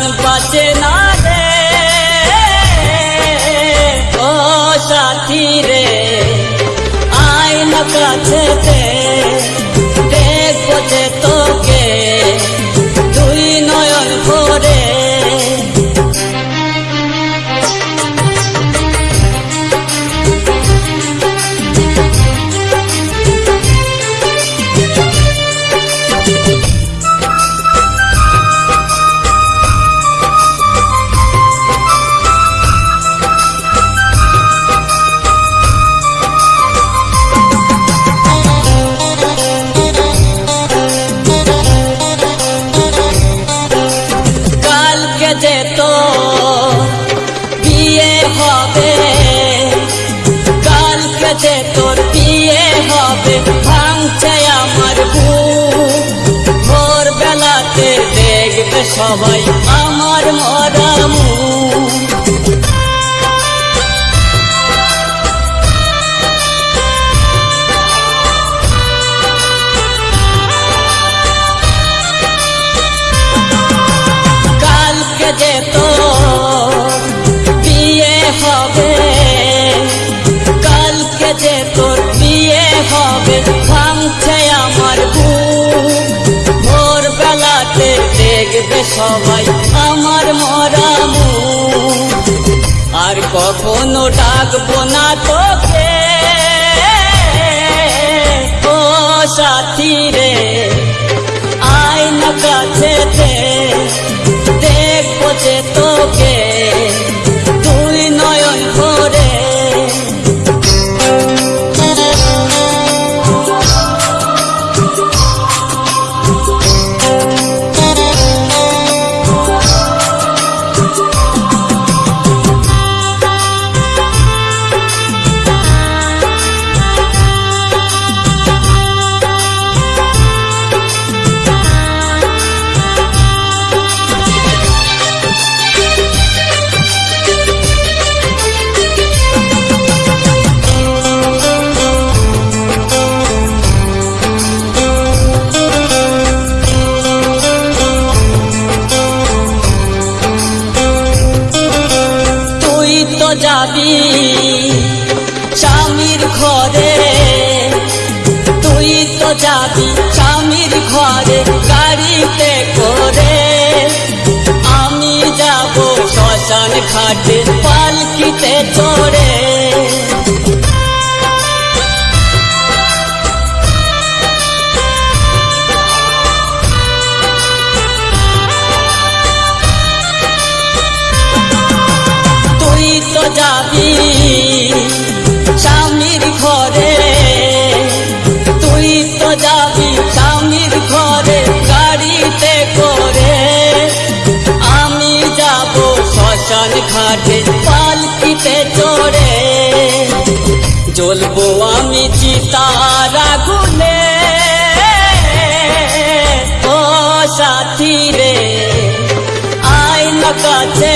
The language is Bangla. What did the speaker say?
પ્રાણ પાચે ના રે. ઓ સાથી રે આઈ ન કાછે તે. সবাই আমার মর সবাই আমার মরামু। আর কখনো ডাকবো না তোকে। যাবি স্বামীর ঘরে? তুই তো যাবি স্বামীর ঘরে গাড়িতে করে। আমি যাব শ্মশান ঘাটে পালকিতে চল শ্মশান ঘাটে পালকিতে চড়ে জ্বলবো আমি চিতারা গুনে ও সাথী রে আয় না কাছে